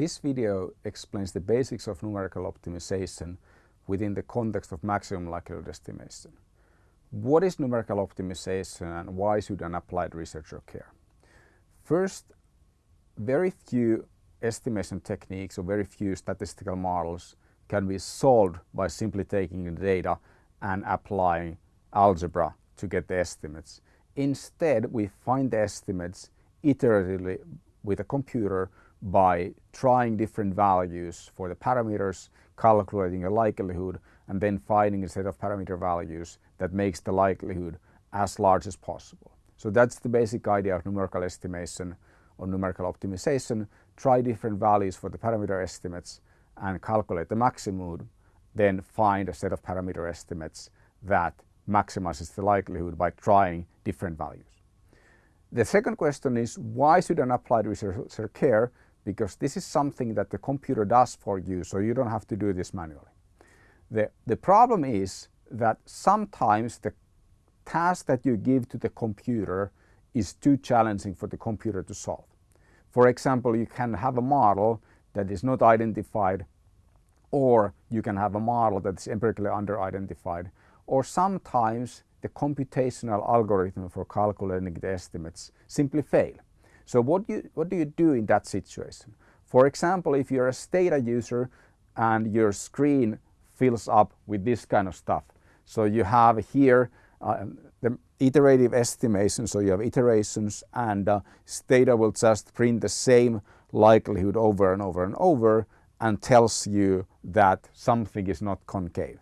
This video explains the basics of numerical optimization within the context of maximum likelihood estimation. What is numerical optimization and why should an applied researcher care? First, very few estimation techniques or very few statistical models can be solved by simply taking the data and applying algebra to get the estimates. Instead, we find the estimates iteratively with a computer by trying different values for the parameters, calculating a likelihood, and then finding a set of parameter values that makes the likelihood as large as possible. So that's the basic idea of numerical estimation or numerical optimization. Try different values for the parameter estimates and calculate the maximum, then find a set of parameter estimates that maximizes the likelihood by trying different values. The second question is why should an applied researcher care? Because this is something that the computer does for you, so you don't have to do this manually. The, the problem is that sometimes the task that you give to the computer is too challenging for the computer to solve. For example, you can have a model that is not identified or you can have a model that is empirically under-identified or sometimes the computational algorithm for calculating the estimates simply fail. So what, you, what do you do in that situation? For example, if you're a Stata user and your screen fills up with this kind of stuff. So you have here uh, the iterative estimation, so you have iterations and uh, Stata will just print the same likelihood over and over and over and tells you that something is not concave.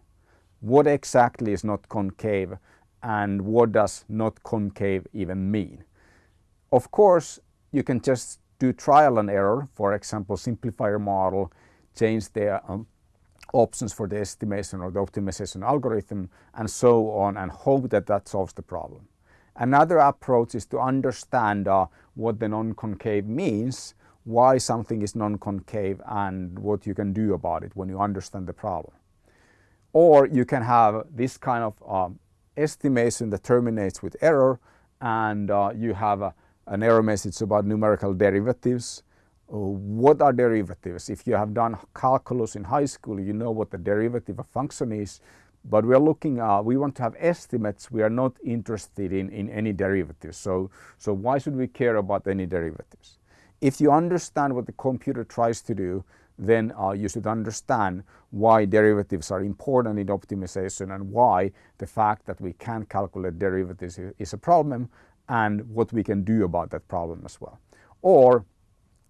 What exactly is not concave and what does not concave even mean? Of course, you can just do trial and error, for example, simplify your model, change the um, options for the estimation or the optimization algorithm and so on and hope that that solves the problem. Another approach is to understand uh, what the non-concave means why something is non-concave and what you can do about it when you understand the problem. Or you can have this kind of um, estimation that terminates with error and uh, you have a, an error message about numerical derivatives. Uh, what are derivatives? If you have done calculus in high school, you know what the derivative of function is, but we are looking, uh, we want to have estimates. We are not interested in, in any derivatives. So, so why should we care about any derivatives? If you understand what the computer tries to do, then uh, you should understand why derivatives are important in optimization and why the fact that we can't calculate derivatives is a problem and what we can do about that problem as well. Or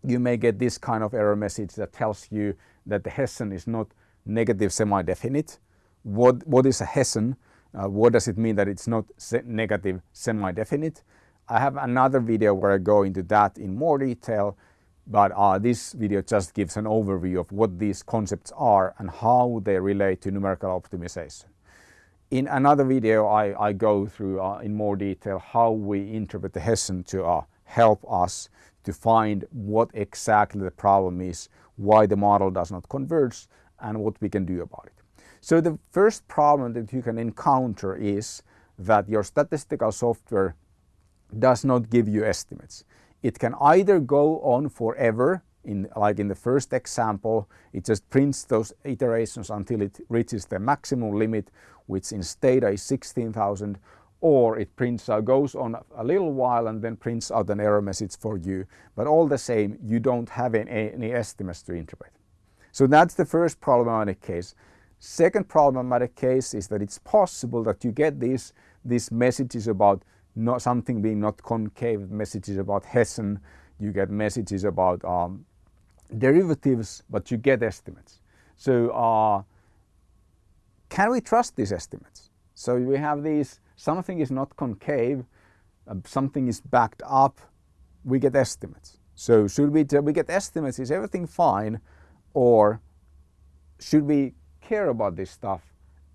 you may get this kind of error message that tells you that the Hessian is not negative semi-definite. What, what is a Hessian? Uh, what does it mean that it's not se negative semi-definite? I have another video where I go into that in more detail, but uh, this video just gives an overview of what these concepts are and how they relate to numerical optimization. In another video, I, I go through uh, in more detail how we interpret the Hessian to uh, help us to find what exactly the problem is, why the model does not converge, and what we can do about it. So the first problem that you can encounter is that your statistical software does not give you estimates. It can either go on forever, in, like in the first example, it just prints those iterations until it reaches the maximum limit, which in Stata is 16,000, or it prints uh, goes on a little while and then prints out an error message for you. But all the same, you don't have any, any estimates to interpret. So that's the first problematic case. Second problematic case is that it's possible that you get these, these messages about not something being not concave, messages about Hessian, you get messages about um, derivatives, but you get estimates. So uh, can we trust these estimates? So we have these, something is not concave, uh, something is backed up, we get estimates. So should we, we get estimates, is everything fine? Or should we care about this stuff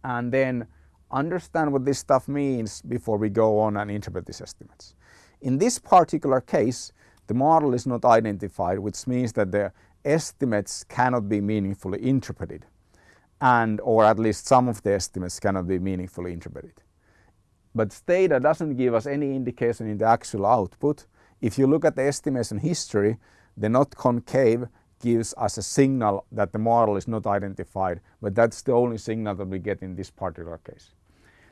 and then understand what this stuff means before we go on and interpret these estimates. In this particular case, the model is not identified, which means that the estimates cannot be meaningfully interpreted and or at least some of the estimates cannot be meaningfully interpreted. But Stata doesn't give us any indication in the actual output. If you look at the estimation history, the not concave gives us a signal that the model is not identified, but that's the only signal that we get in this particular case.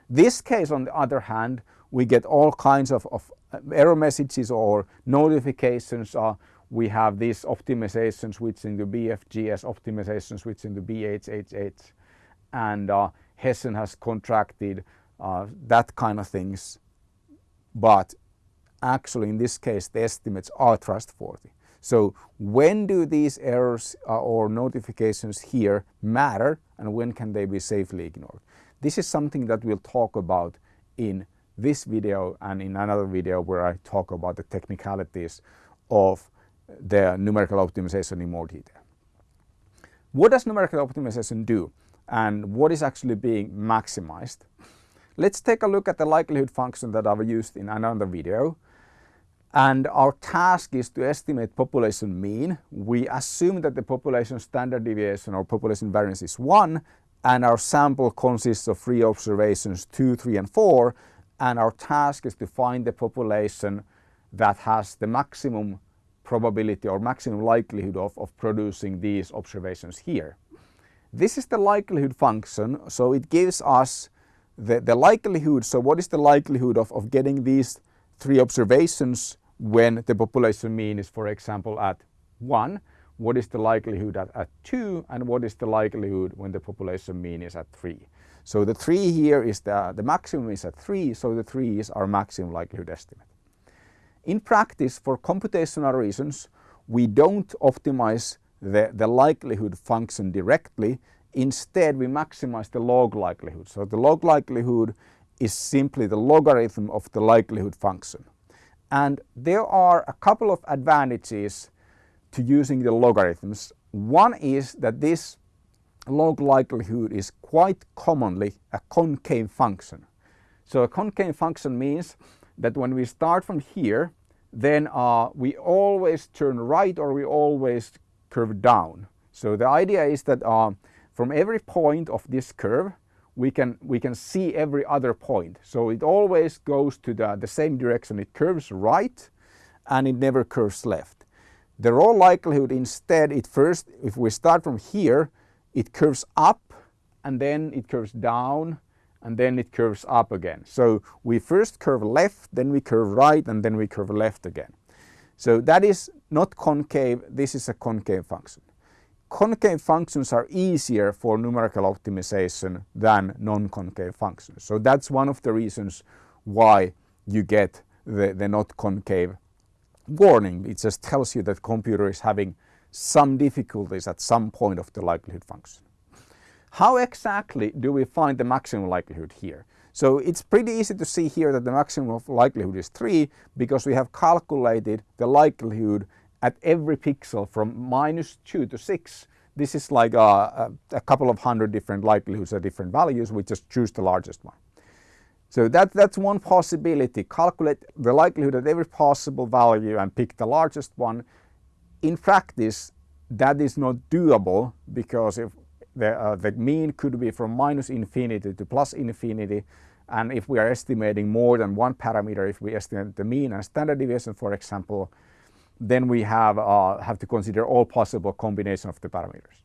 This case, on the other hand, we get all kinds of, of error messages or notifications. Uh, we have this optimization switching to BFGS, optimization switching to BHHH, and uh, Hessian has contracted uh, that kind of things. But actually in this case the estimates are trustworthy. So when do these errors uh, or notifications here matter and when can they be safely ignored? This is something that we'll talk about in this video and in another video where I talk about the technicalities of the numerical optimization in more detail. What does numerical optimization do and what is actually being maximized? Let's take a look at the likelihood function that I've used in another video. And our task is to estimate population mean. We assume that the population standard deviation or population variance is 1 and our sample consists of three observations 2, 3 and 4 and our task is to find the population that has the maximum probability or maximum likelihood of, of producing these observations here. This is the likelihood function so it gives us the, the likelihood, so what is the likelihood of, of getting these three observations when the population mean is for example at 1, what is the likelihood at, at 2 and what is the likelihood when the population mean is at 3. So the 3 here is the, the maximum is at 3 so the 3 is our maximum likelihood estimate. In practice for computational reasons we don't optimize the, the likelihood function directly instead we maximize the log likelihood. So the log likelihood is simply the logarithm of the likelihood function. And there are a couple of advantages to using the logarithms. One is that this log likelihood is quite commonly a concave function. So a concave function means that when we start from here then uh, we always turn right or we always curve down. So the idea is that uh, from every point of this curve we can, we can see every other point. So it always goes to the, the same direction. It curves right and it never curves left. The raw likelihood instead, it first, if we start from here, it curves up and then it curves down and then it curves up again. So we first curve left, then we curve right and then we curve left again. So that is not concave, this is a concave function concave functions are easier for numerical optimization than non-concave functions. So that's one of the reasons why you get the, the not concave warning. It just tells you that computer is having some difficulties at some point of the likelihood function. How exactly do we find the maximum likelihood here? So it's pretty easy to see here that the maximum of likelihood is 3 because we have calculated the likelihood at every pixel from minus 2 to 6. This is like a, a, couple of hundred different likelihoods at different values. We just choose the largest one. So that, that's one possibility. Calculate the likelihood at every possible value and pick the largest one. In practice, that is not doable because if the, uh, the mean could be from minus infinity to plus infinity and if we are estimating more than one parameter, if we estimate the mean and standard deviation for example, then we have, uh, have to consider all possible combination of the parameters.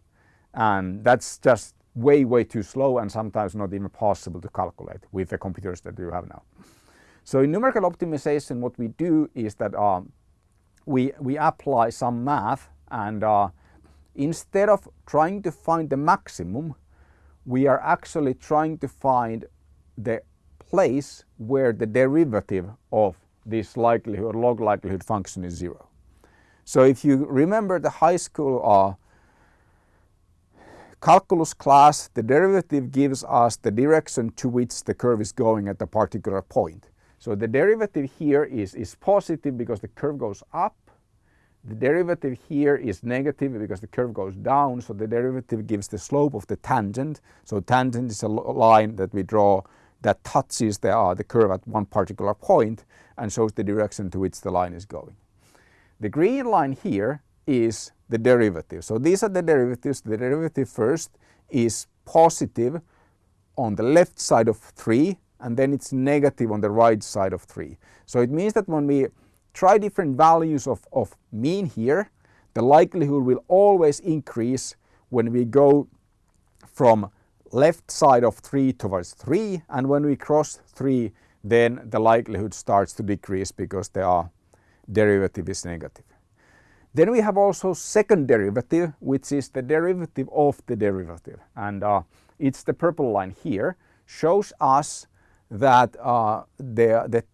And that's just way, way too slow and sometimes not even possible to calculate with the computers that you have now. So in numerical optimization, what we do is that um, we, we apply some math and uh, instead of trying to find the maximum, we are actually trying to find the place where the derivative of this likelihood, or log likelihood function is zero. So if you remember the high school uh, calculus class, the derivative gives us the direction to which the curve is going at a particular point. So the derivative here is, is positive because the curve goes up. The derivative here is negative because the curve goes down. So the derivative gives the slope of the tangent. So tangent is a line that we draw that touches the, uh, the curve at one particular point and shows the direction to which the line is going. The green line here is the derivative. So these are the derivatives. The derivative first is positive on the left side of 3 and then it's negative on the right side of 3. So it means that when we try different values of, of mean here, the likelihood will always increase when we go from left side of 3 towards 3 and when we cross 3 then the likelihood starts to decrease because the derivative is negative. Then we have also second derivative which is the derivative of the derivative and uh, it's the purple line here shows us that uh, the, the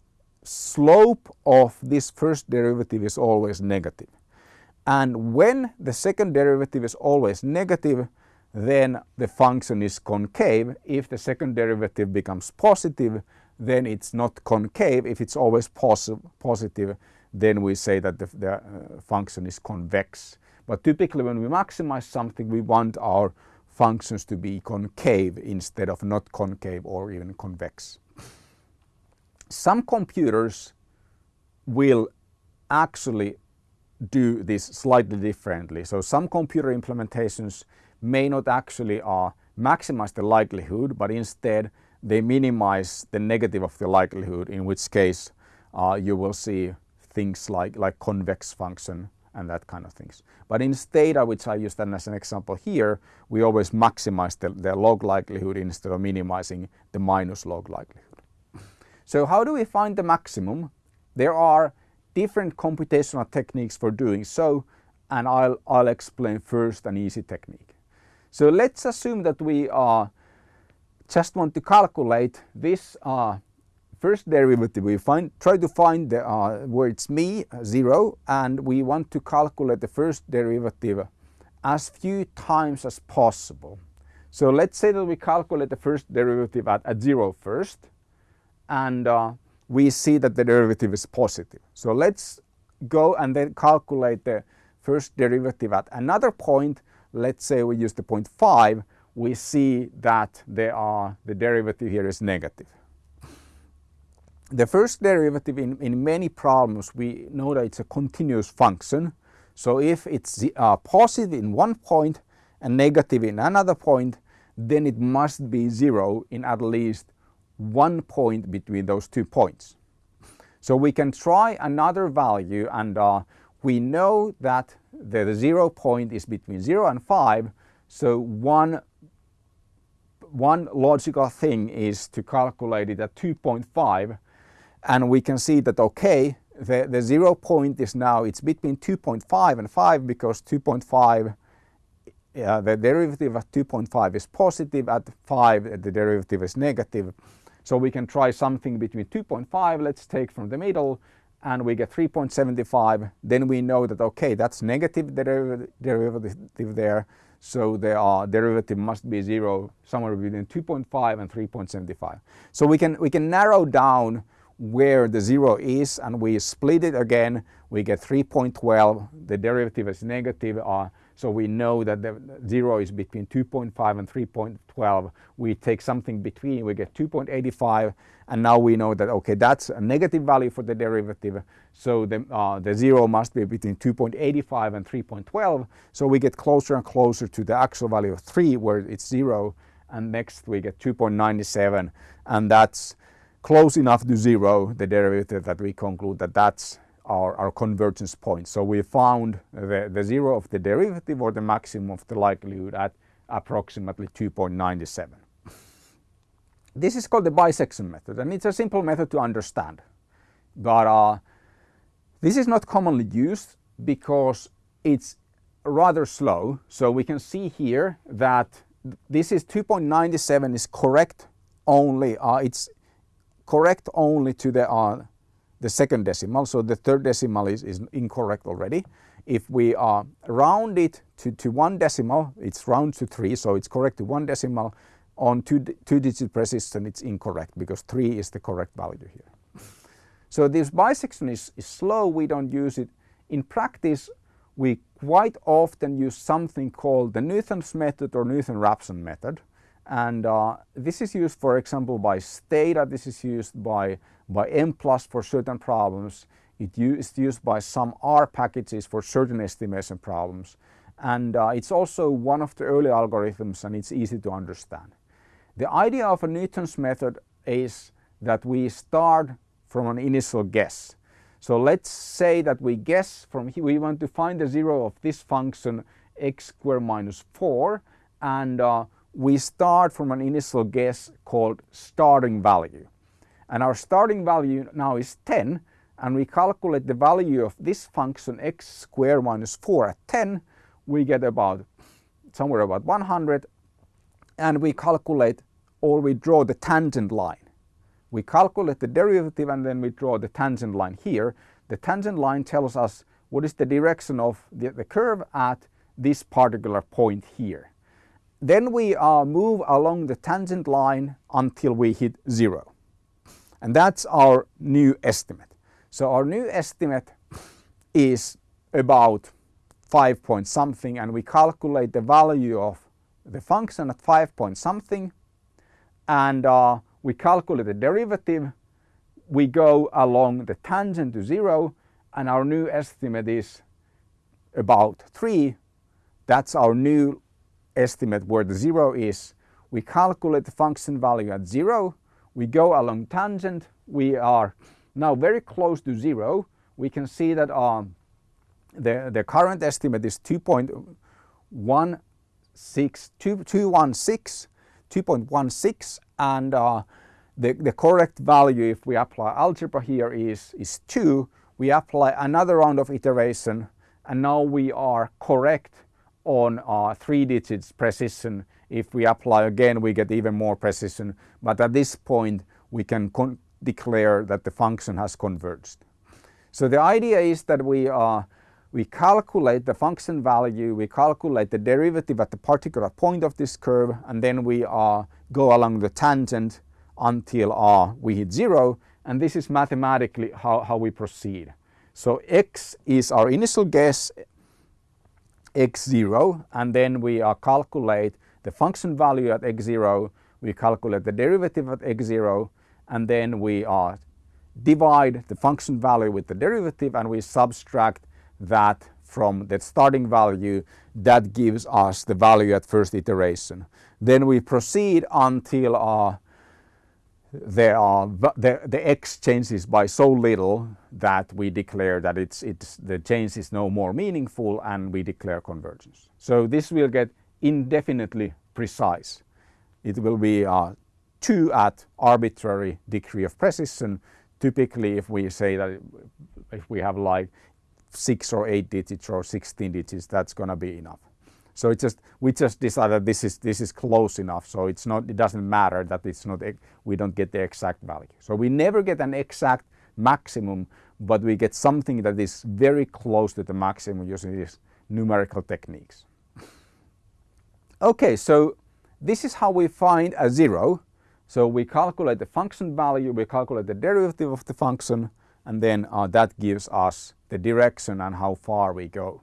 slope of this first derivative is always negative. And when the second derivative is always negative, then the function is concave. If the second derivative becomes positive, then it's not concave. If it's always posi positive, then we say that the, the uh, function is convex. But typically when we maximize something, we want our functions to be concave instead of not concave or even convex. Some computers will actually do this slightly differently. So some computer implementations may not actually uh, maximize the likelihood, but instead they minimize the negative of the likelihood, in which case uh, you will see things like, like convex function and that kind of things. But in Stata, which I used as an example here, we always maximize the, the log likelihood instead of minimizing the minus log likelihood. So how do we find the maximum? There are different computational techniques for doing so and I'll, I'll explain first an easy technique. So let's assume that we uh, just want to calculate this uh, first derivative. We find, try to find the, uh, where it's me, 0, and we want to calculate the first derivative as few times as possible. So let's say that we calculate the first derivative at, at 0 first, and uh, we see that the derivative is positive. So let's go and then calculate the first derivative at another point. Let's say we use the point 5, we see that there are, the derivative here is negative. The first derivative in, in many problems we know that it's a continuous function. So if it's uh, positive in one point and negative in another point, then it must be zero in at least one point between those two points. So we can try another value and uh, we know that the, the, zero point is between 0 and 5 so one one logical thing is to calculate it at 2.5 and we can see that okay the, the zero point is now it's between 2.5 and 5 because 2.5 uh, the derivative at 2.5 is positive at 5 the derivative is negative so we can try something between 2.5, let's take from the middle, and we get 3.75. Then we know that, okay, that's negative derivative there. So the uh, derivative must be zero somewhere between 2.5 and 3.75. So we can, we can narrow down where the zero is and we split it again. We get 3.12. The derivative is negative. Uh, so we know that the zero is between 2.5 and 3.12. We take something between, we get 2.85 and now we know that okay that's a negative value for the derivative. So the, uh, the zero must be between 2.85 and 3.12. So we get closer and closer to the actual value of 3 where it's zero and next we get 2.97 and that's close enough to zero the derivative that we conclude that that's our, our convergence point. So we found the, the zero of the derivative or the maximum of the likelihood at approximately 2.97. This is called the bisection method and it's a simple method to understand. But uh, this is not commonly used because it's rather slow. So we can see here that this is 2.97 is correct only, uh, it's correct only to the uh, the second decimal. So the third decimal is, is incorrect already. If we uh, round it to, to one decimal, it's round to three, so it's correct to one decimal. On two, two digit precision, it's incorrect because three is the correct value here. So this bisection is, is slow, we don't use it. In practice, we quite often use something called the Newton's method or Newton-Raphson method. And uh, this is used, for example, by Stata. This is used by by Mplus for certain problems. It is used by some R packages for certain estimation problems. And uh, it's also one of the early algorithms and it's easy to understand. The idea of a Newton's method is that we start from an initial guess. So let's say that we guess from here, we want to find the zero of this function x squared minus 4 and uh, we start from an initial guess called starting value. And our starting value now is 10 and we calculate the value of this function x squared minus 4 at 10, we get about somewhere about 100 and we calculate or we draw the tangent line. We calculate the derivative and then we draw the tangent line here. The tangent line tells us what is the direction of the, the curve at this particular point here. Then we uh, move along the tangent line until we hit zero. And that's our new estimate. So our new estimate is about 5 point something and we calculate the value of the function at 5 point something and uh, we calculate the derivative. We go along the tangent to zero and our new estimate is about 3. That's our new estimate where the zero is. We calculate the function value at zero. We go along tangent. We are now very close to zero. We can see that um, the, the current estimate is 2.16, 2.16 2.16 and uh, the, the correct value if we apply algebra here is, is 2. We apply another round of iteration and now we are correct on uh, three digits precision. If we apply again, we get even more precision. But at this point, we can declare that the function has converged. So the idea is that we, uh, we calculate the function value, we calculate the derivative at the particular point of this curve, and then we uh, go along the tangent until uh, we hit zero. And this is mathematically how, how we proceed. So x is our initial guess, x0 and then we uh, calculate the function value at x0, we calculate the derivative at x0 and then we uh, divide the function value with the derivative and we subtract that from the starting value that gives us the value at first iteration. Then we proceed until uh, there are the, the x changes by so little that we declare that it's, it's, the change is no more meaningful and we declare convergence. So this will get indefinitely precise. It will be uh, 2 at arbitrary degree of precision. Typically if we say that if we have like 6 or 8 digits or 16 digits that's going to be enough. So it just we just decided this is this is close enough. So it's not it doesn't matter that it's not we don't get the exact value. So we never get an exact maximum, but we get something that is very close to the maximum using these numerical techniques. Okay, so this is how we find a zero. So we calculate the function value, we calculate the derivative of the function, and then uh, that gives us the direction and how far we go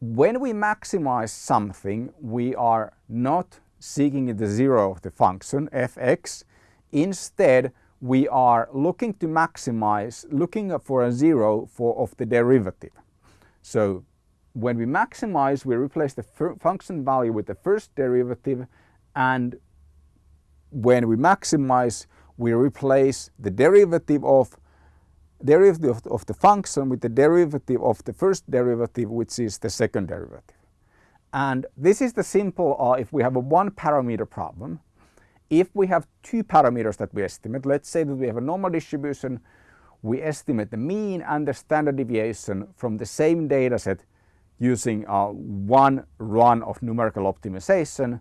when we maximize something, we are not seeking the zero of the function fx. Instead, we are looking to maximize, looking for a zero for of the derivative. So when we maximize, we replace the function value with the first derivative and when we maximize, we replace the derivative of derivative of, the function with the derivative of the first derivative which is the second derivative. And this is the simple uh, if we have a one parameter problem. If we have two parameters that we estimate, let's say that we have a normal distribution, we estimate the mean and the standard deviation from the same data set using uh, one run of numerical optimization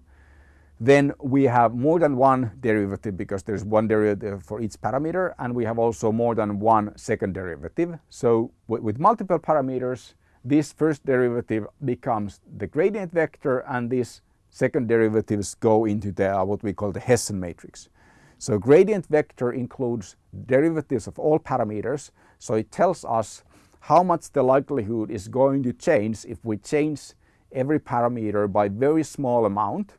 then we have more than one derivative because there's one derivative for each parameter and we have also more than one second derivative. So with multiple parameters, this first derivative becomes the gradient vector and these second derivatives go into the uh, what we call the Hessian matrix. So gradient vector includes derivatives of all parameters. So it tells us how much the likelihood is going to change if we change every parameter by very small amount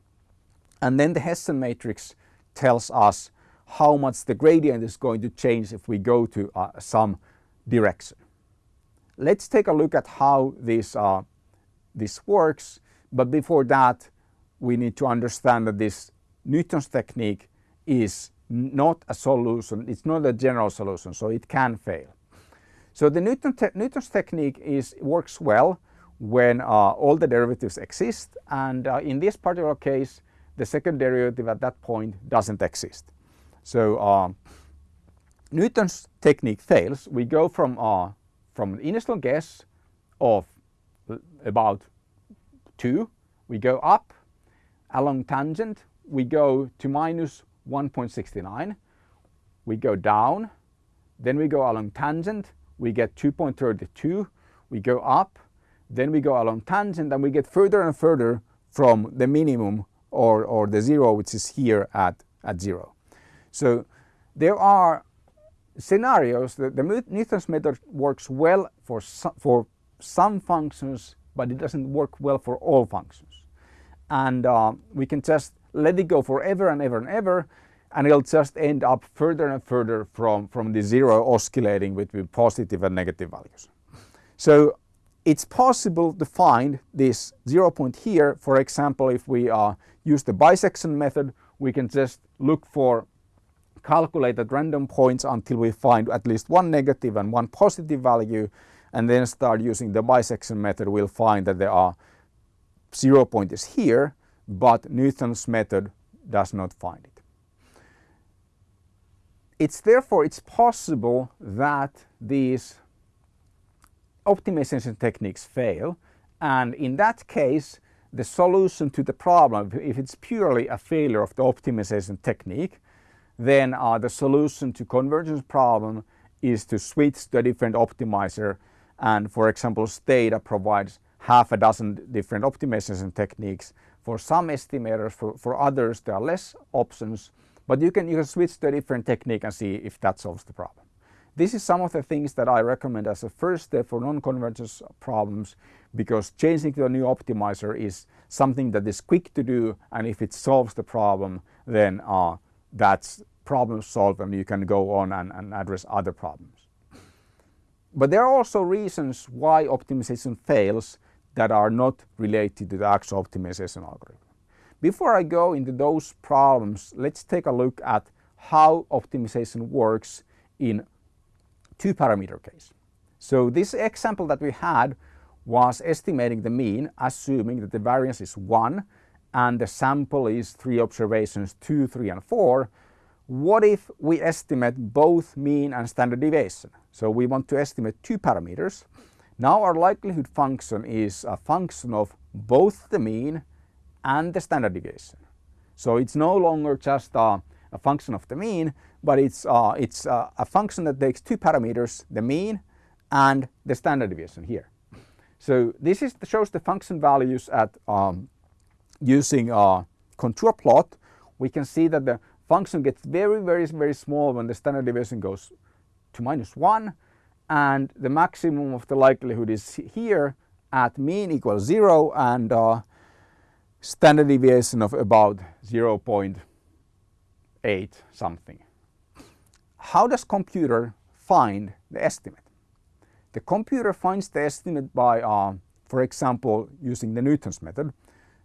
and then the Hessian matrix tells us how much the gradient is going to change if we go to uh, some direction. Let's take a look at how this, uh, this works. But before that, we need to understand that this Newton's technique is not a solution. It's not a general solution, so it can fail. So the Newton te Newton's technique is works well when uh, all the derivatives exist and uh, in this particular case the second derivative at that point doesn't exist. So uh, Newton's technique fails. We go from, uh, from an initial guess of about 2, we go up along tangent, we go to minus 1.69, we go down, then we go along tangent, we get 2.32, we go up, then we go along tangent and we get further and further from the minimum or, or the zero which is here at, at zero. So there are scenarios that the Newton's method works well for some, for some functions but it doesn't work well for all functions. And uh, we can just let it go forever and ever and ever and it'll just end up further and further from, from the zero oscillating between positive and negative values. So it's possible to find this zero point here. For example, if we uh, use the bisection method, we can just look for calculated random points until we find at least one negative and one positive value and then start using the bisection method, we'll find that there are zero point is here, but Newton's method does not find it. It's therefore it's possible that these optimization techniques fail and in that case the solution to the problem if it's purely a failure of the optimization technique then uh, the solution to convergence problem is to switch to a different optimizer and for example Stata provides half a dozen different optimization techniques for some estimators for, for others there are less options but you can you can switch to a different technique and see if that solves the problem. This is some of the things that I recommend as a first step for non-convergence problems because changing to a new optimizer is something that is quick to do and if it solves the problem then uh, that's problem solved and you can go on and, and address other problems. But there are also reasons why optimization fails that are not related to the actual optimization algorithm. Before I go into those problems, let's take a look at how optimization works in two parameter case. So this example that we had was estimating the mean assuming that the variance is 1 and the sample is three observations 2, 3 and 4 what if we estimate both mean and standard deviation? So we want to estimate two parameters. Now our likelihood function is a function of both the mean and the standard deviation. So it's no longer just a, a function of the mean, but it's, uh, it's uh, a function that takes two parameters, the mean and the standard deviation here. So this is shows the function values at um, using a contour plot. We can see that the function gets very, very, very small when the standard deviation goes to minus 1 and the maximum of the likelihood is here at mean equals 0 and uh, standard deviation of about 0.8 something. How does computer find the estimate? The computer finds the estimate by, uh, for example, using the Newton's method.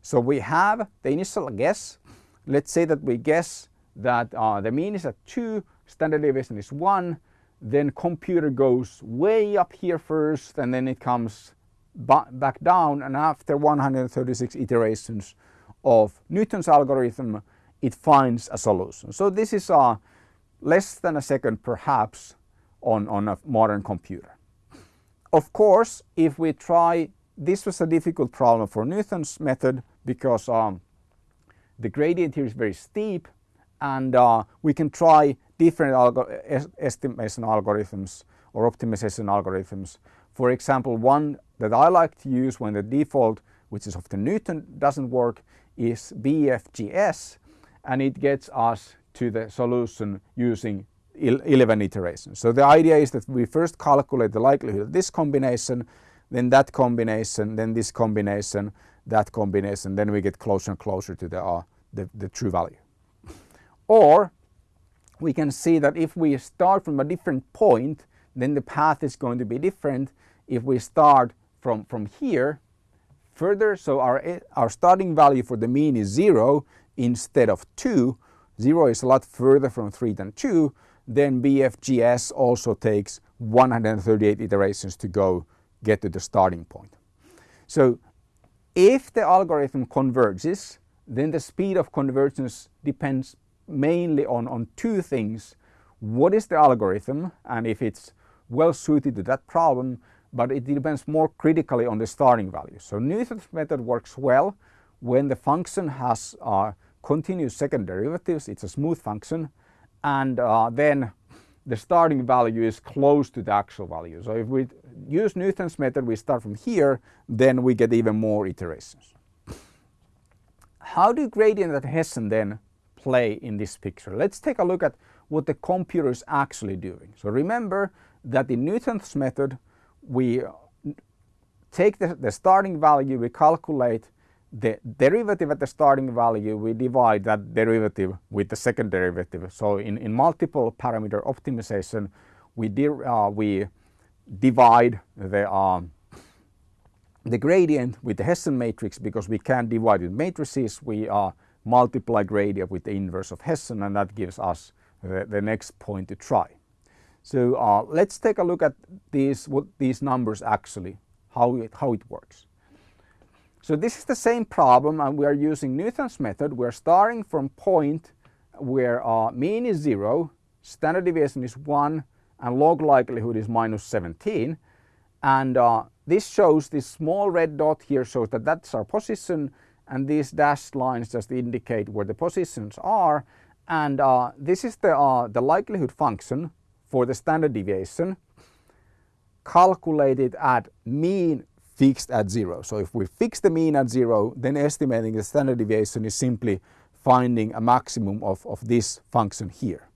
So we have the initial guess. Let's say that we guess that uh, the mean is at 2, standard deviation is 1, then computer goes way up here first and then it comes back down and after 136 iterations of Newton's algorithm it finds a solution. So this is uh, less than a second perhaps on, on a modern computer. Of course if we try this was a difficult problem for Newton's method because um, the gradient here is very steep and uh, we can try different estimation algorithms or optimization algorithms. For example, one that I like to use when the default, which is of the Newton, doesn't work is BFGS and it gets us to the solution using 11 iterations. So the idea is that we first calculate the likelihood of this combination, then that combination, then this combination, that combination, then we get closer and closer to the, uh, the, the true value. Or we can see that if we start from a different point, then the path is going to be different. If we start from, from here further, so our, our starting value for the mean is 0 instead of 2, 0 is a lot further from 3 than 2, then BFGS also takes 138 iterations to go get to the starting point. So if the algorithm converges, then the speed of convergence depends mainly on, on two things. What is the algorithm and if it's well suited to that problem, but it depends more critically on the starting value. So Newton's method works well when the function has uh, continuous second derivatives, it's a smooth function, and uh, then the starting value is close to the actual value. So if we use Newton's method, we start from here, then we get even more iterations. How do gradient and Hessian then play in this picture? Let's take a look at what the computer is actually doing. So remember that in Newton's method, we take the, the starting value, we calculate the derivative at the starting value, we divide that derivative with the second derivative. So in, in multiple parameter optimization, we, uh, we divide the, um, the gradient with the Hessian matrix because we can't divide with matrices. We uh, multiply gradient with the inverse of Hessian and that gives us the, the next point to try. So uh, let's take a look at these, what these numbers actually, how it, how it works. So this is the same problem and we are using Newton's method. We're starting from point where uh, mean is 0, standard deviation is 1 and log likelihood is minus 17. And uh, this shows this small red dot here shows that that's our position and these dashed lines just indicate where the positions are. And uh, this is the, uh, the likelihood function for the standard deviation calculated at mean fixed at zero. So if we fix the mean at zero, then estimating the standard deviation is simply finding a maximum of, of this function here.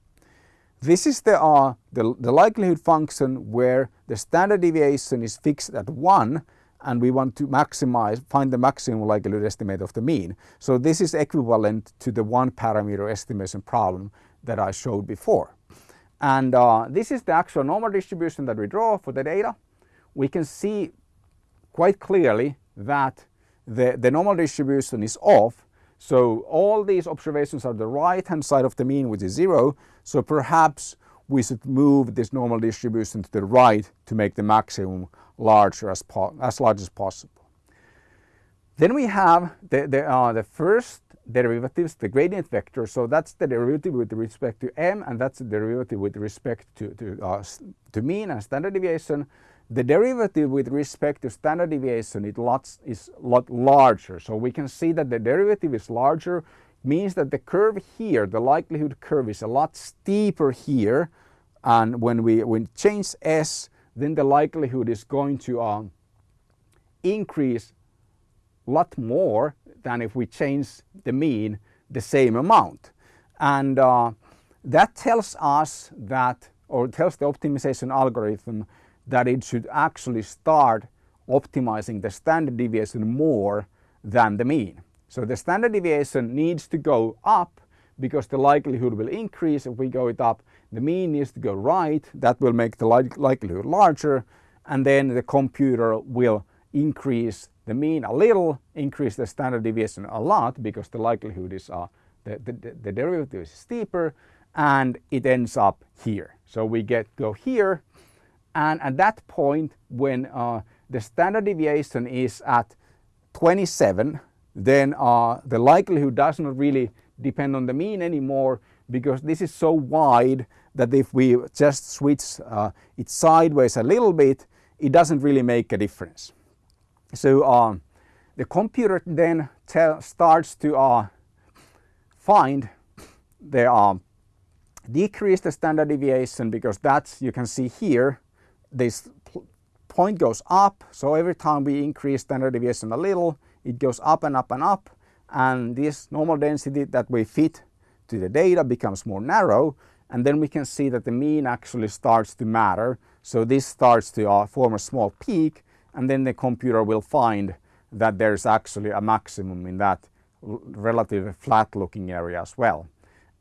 This is the, uh, the, the likelihood function where the standard deviation is fixed at 1 and we want to maximize, find the maximum likelihood estimate of the mean. So this is equivalent to the one parameter estimation problem that I showed before. And uh, this is the actual normal distribution that we draw for the data. We can see quite clearly that the, the normal distribution is off. So all these observations are the right hand side of the mean which is zero. So perhaps we should move this normal distribution to the right to make the maximum larger as, as large as possible. Then we have the, the, uh, the first derivatives, the gradient vector. So that's the derivative with respect to m and that's the derivative with respect to, to, uh, to mean and standard deviation. The derivative with respect to standard deviation it lots, is a lot larger. So we can see that the derivative is larger means that the curve here, the likelihood curve is a lot steeper here. And when we when change s, then the likelihood is going to uh, increase a lot more than if we change the mean the same amount. And uh, that tells us that, or tells the optimization algorithm that it should actually start optimizing the standard deviation more than the mean. So the standard deviation needs to go up because the likelihood will increase if we go it up. The mean needs to go right, that will make the likelihood larger and then the computer will increase the mean a little, increase the standard deviation a lot because the likelihood is uh, the, the, the derivative is steeper and it ends up here. So we get go here and at that point when uh, the standard deviation is at 27 then uh, the likelihood does not really depend on the mean anymore because this is so wide that if we just switch uh, it sideways a little bit it doesn't really make a difference. So um, the computer then starts to uh, find the um, decrease the standard deviation because that's you can see here this point goes up so every time we increase standard deviation a little it goes up and up and up and this normal density that we fit to the data becomes more narrow and then we can see that the mean actually starts to matter. So this starts to uh, form a small peak and then the computer will find that there's actually a maximum in that relatively flat looking area as well.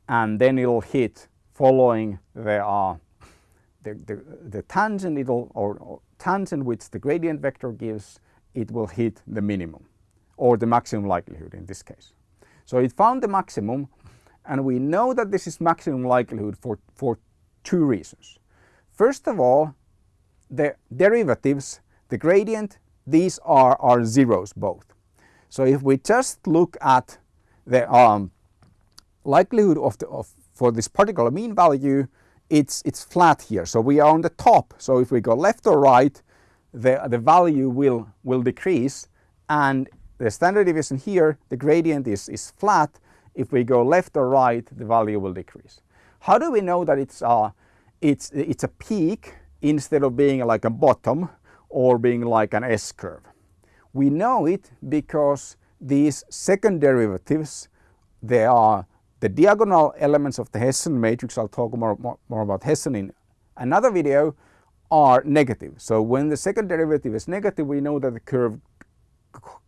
And then it'll hit following the uh, the, the, the tangent it'll or, or tangent which the gradient vector gives it will hit the minimum or the maximum likelihood in this case. So it found the maximum and we know that this is maximum likelihood for, for two reasons. First of all, the derivatives, the gradient, these are, are zeros both. So if we just look at the um, likelihood of, the, of for this particular mean value, it's, it's flat here. So we are on the top. So if we go left or right, the, the value will, will decrease and the standard deviation here, the gradient is, is flat. If we go left or right, the value will decrease. How do we know that it's, uh, it's, it's a peak instead of being like a bottom or being like an S-curve? We know it because these second derivatives, they are the diagonal elements of the Hessian matrix, I'll talk more, more, more about Hessian in another video, are negative. So when the second derivative is negative, we know that the curve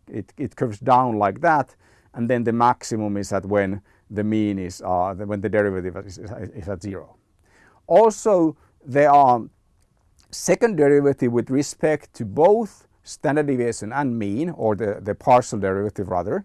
it, it curves down like that, and then the maximum is at when the mean is uh, when the derivative is, is at zero. Also, there are second derivative with respect to both standard deviation and mean, or the, the partial derivative rather,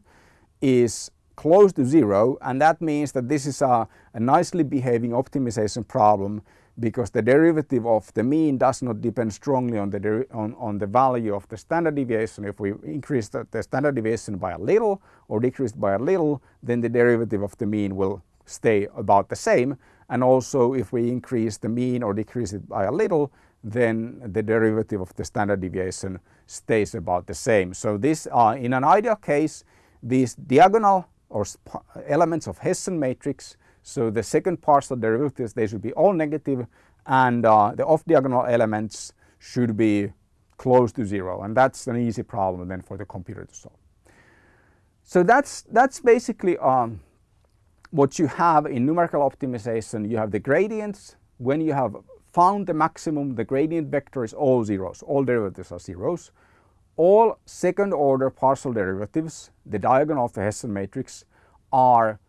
is close to zero and that means that this is a, a nicely behaving optimization problem because the derivative of the mean does not depend strongly on the, on, on the value of the standard deviation. If we increase the, the, standard deviation by a little or decrease by a little, then the derivative of the mean will stay about the same. And also if we increase the mean or decrease it by a little, then the derivative of the standard deviation stays about the same. So this, uh, in an ideal case, these diagonal or elements of Hessian matrix. So the second partial derivatives, they should be all negative and uh, the off-diagonal elements should be close to zero. And that's an easy problem then for the computer to solve. So that's, that's basically um, what you have in numerical optimization. You have the gradients. When you have found the maximum, the gradient vector is all zeros. All derivatives are zeros all second order partial derivatives, the diagonal of the Hessian matrix, are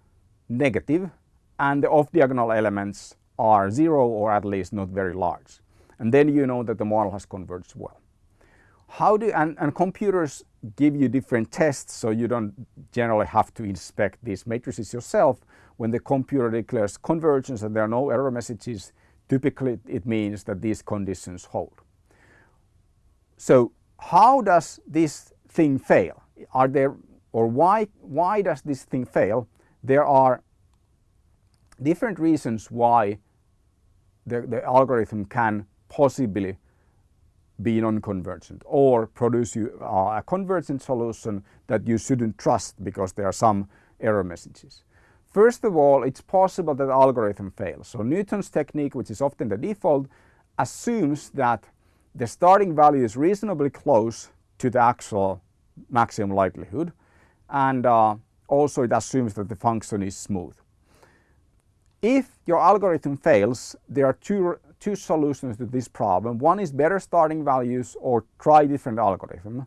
negative and the off diagonal elements are zero or at least not very large. And then you know that the model has converged well. How do and, and computers give you different tests so you don't generally have to inspect these matrices yourself. When the computer declares convergence and there are no error messages, typically it means that these conditions hold. So how does this thing fail? Are there, or why, why does this thing fail? There are different reasons why the, the algorithm can possibly be non-convergent or produce you uh, a convergent solution that you shouldn't trust because there are some error messages. First of all, it's possible that the algorithm fails. So Newton's technique, which is often the default, assumes that the starting value is reasonably close to the actual maximum likelihood and uh, also it assumes that the function is smooth. If your algorithm fails, there are two, two solutions to this problem. One is better starting values or try different algorithm.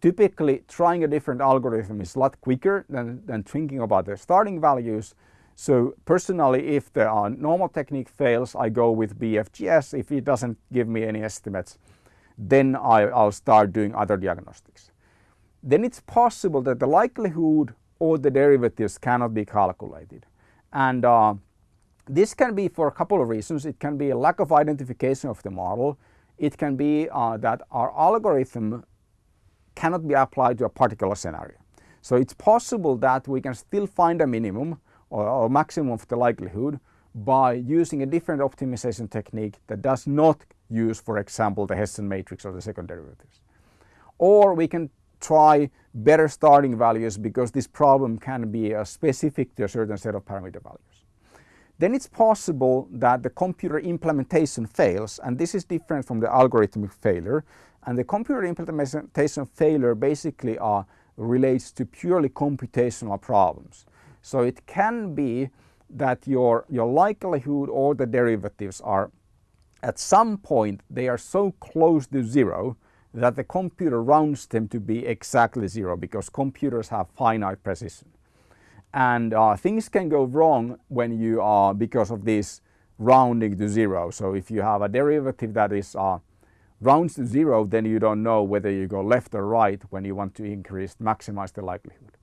Typically, trying a different algorithm is a lot quicker than, than thinking about the starting values. So personally, if the uh, normal technique fails, I go with BFGS. If it doesn't give me any estimates, then I, will start doing other diagnostics. Then it's possible that the likelihood or the derivatives cannot be calculated. And uh, this can be for a couple of reasons. It can be a lack of identification of the model. It can be uh, that our algorithm cannot be applied to a particular scenario. So it's possible that we can still find a minimum or, or maximum of the likelihood by using a different optimization technique that does not use, for example, the Hessian matrix or the second derivatives. Or we can try better starting values because this problem can be uh, specific to a certain set of parameter values. Then it's possible that the computer implementation fails and this is different from the algorithmic failure and the computer implementation failure basically uh, relates to purely computational problems. So it can be that your, your likelihood or the derivatives are at some point they are so close to zero that the computer rounds them to be exactly zero because computers have finite precision. And uh, things can go wrong when you are because of this rounding to zero. So if you have a derivative that is uh, rounds to zero, then you don't know whether you go left or right when you want to increase, maximize the likelihood.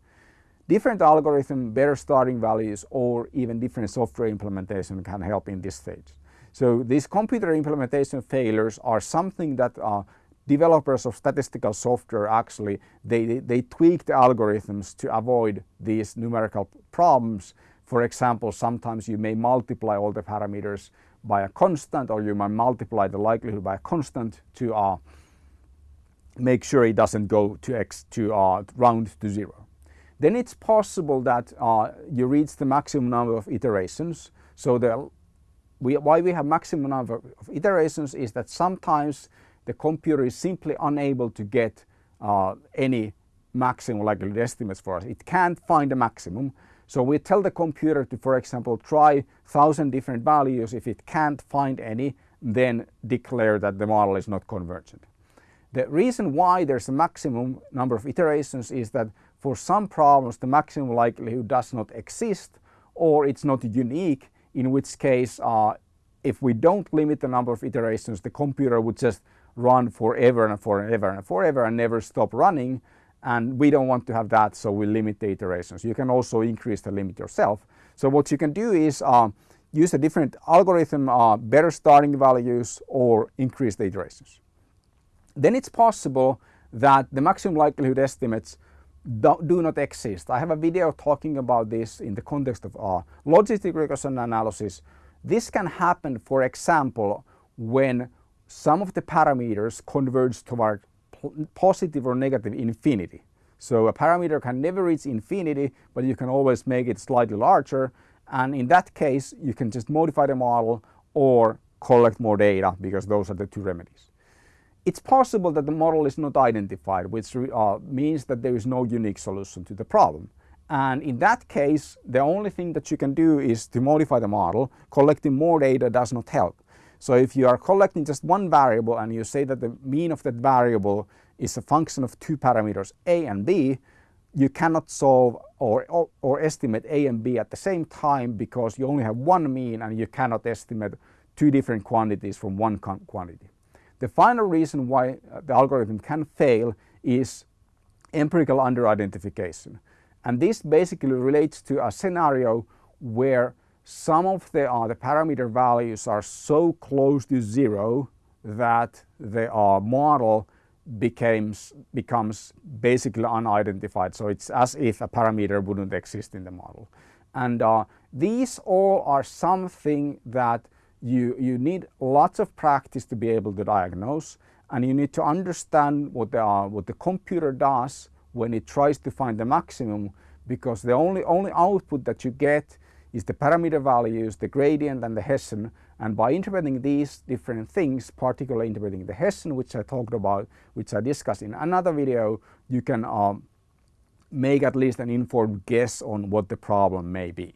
Different algorithm, better starting values, or even different software implementation can help in this stage. So these computer implementation failures are something that uh, developers of statistical software actually, they, they tweak the algorithms to avoid these numerical problems. For example, sometimes you may multiply all the parameters by a constant or you might multiply the likelihood by a constant to uh, make sure it doesn't go to x to uh, round to zero. Then it's possible that uh, you reach the maximum number of iterations. So the, we, why we have maximum number of iterations is that sometimes the computer is simply unable to get uh, any maximum likelihood estimates for us. It can't find a maximum. So we tell the computer to, for example, try thousand different values. If it can't find any, then declare that the model is not convergent. The reason why there's a maximum number of iterations is that for some problems the maximum likelihood does not exist or it's not unique, in which case uh, if we don't limit the number of iterations, the computer would just run forever and forever and forever and never stop running. And we don't want to have that, so we limit the iterations. You can also increase the limit yourself. So what you can do is uh, use a different algorithm, uh, better starting values, or increase the iterations. Then it's possible that the maximum likelihood estimates do, do, not exist. I have a video talking about this in the context of uh, logistic regression analysis. This can happen, for example, when some of the parameters converge toward positive or negative infinity. So a parameter can never reach infinity, but you can always make it slightly larger. And in that case, you can just modify the model or collect more data because those are the two remedies. It's possible that the model is not identified, which uh, means that there is no unique solution to the problem. And in that case, the only thing that you can do is to modify the model. Collecting more data does not help. So if you are collecting just one variable and you say that the mean of that variable is a function of two parameters a and b, you cannot solve or, or, or, estimate a and b at the same time because you only have one mean and you cannot estimate two different quantities from one quantity. The final reason why uh, the algorithm can fail is empirical underidentification. And this basically relates to a scenario where some of the, uh, the parameter values are so close to zero that the uh, model becomes, becomes basically unidentified. So it's as if a parameter wouldn't exist in the model. And uh, these all are something that you, you need lots of practice to be able to diagnose and you need to understand what the, uh, what the computer does when it tries to find the maximum because the only, only output that you get is the parameter values, the gradient and the Hessian. And by interpreting these different things, particularly interpreting the Hessian, which I talked about, which I discussed in another video, you can um, make at least an informed guess on what the problem may be.